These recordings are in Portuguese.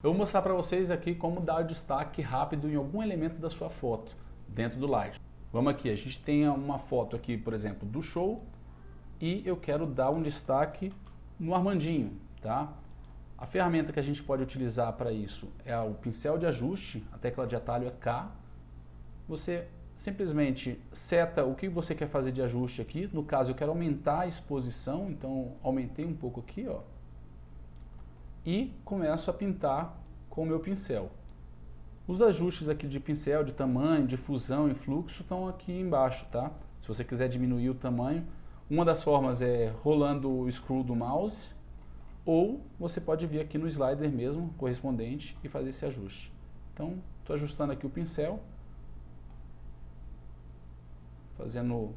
Eu vou mostrar para vocês aqui como dar destaque rápido em algum elemento da sua foto dentro do Light. Vamos aqui, a gente tem uma foto aqui, por exemplo, do show e eu quero dar um destaque no Armandinho, tá? A ferramenta que a gente pode utilizar para isso é o pincel de ajuste, a tecla de atalho é K. Você simplesmente seta o que você quer fazer de ajuste aqui. No caso, eu quero aumentar a exposição, então aumentei um pouco aqui, ó e começo a pintar com o meu pincel. Os ajustes aqui de pincel, de tamanho, de fusão e fluxo estão aqui embaixo, tá? Se você quiser diminuir o tamanho, uma das formas é rolando o screw do mouse ou você pode vir aqui no slider mesmo, correspondente, e fazer esse ajuste. Então, estou ajustando aqui o pincel, fazendo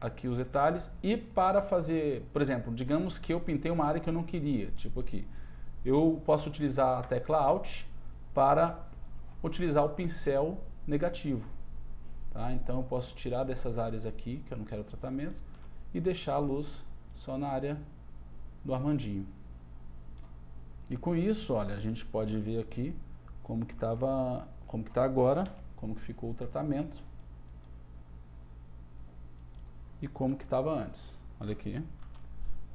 aqui os detalhes e para fazer, por exemplo, digamos que eu pintei uma área que eu não queria, tipo aqui. Eu posso utilizar a tecla Alt para utilizar o pincel negativo. Tá? Então eu posso tirar dessas áreas aqui, que eu não quero tratamento, e deixar a luz só na área do Armandinho. E com isso, olha, a gente pode ver aqui como que como que está agora, como que ficou o tratamento e como que estava antes. Olha aqui.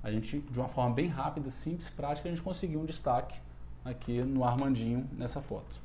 A gente, de uma forma bem rápida, simples, prática, a gente conseguiu um destaque aqui no Armandinho nessa foto.